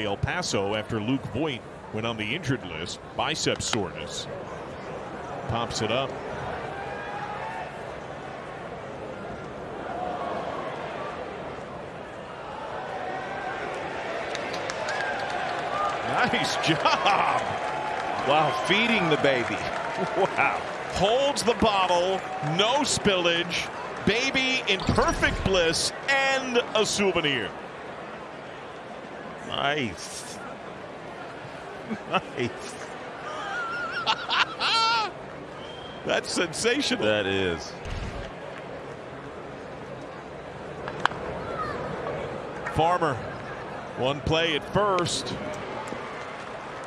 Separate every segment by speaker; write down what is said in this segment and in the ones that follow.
Speaker 1: El Paso after Luke Voit went on the injured list. Bicep soreness. Pops it up. Nice job.
Speaker 2: Wow, feeding the baby. Wow.
Speaker 1: Holds the bottle, no spillage, baby in perfect bliss, and a souvenir.
Speaker 2: Nice. Nice.
Speaker 1: That's sensational.
Speaker 2: That is.
Speaker 1: Farmer, one play at first,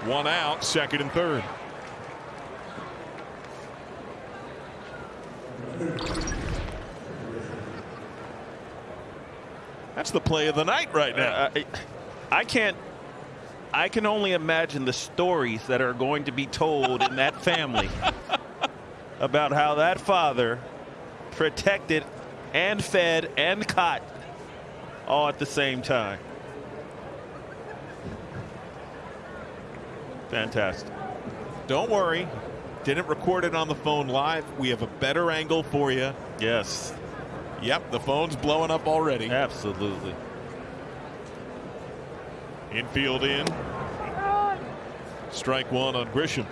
Speaker 1: one out, second and third. That's the play of the night right now.
Speaker 2: Uh, I, I can't. I can only imagine the stories that are going to be told in that family about how that father protected and fed and caught all at the same time. Fantastic.
Speaker 1: Don't worry. Didn't record it on the phone live. We have a better angle for you.
Speaker 2: Yes.
Speaker 1: Yep, the phone's blowing up already.
Speaker 2: Absolutely.
Speaker 1: Infield in. Strike one on Grisham.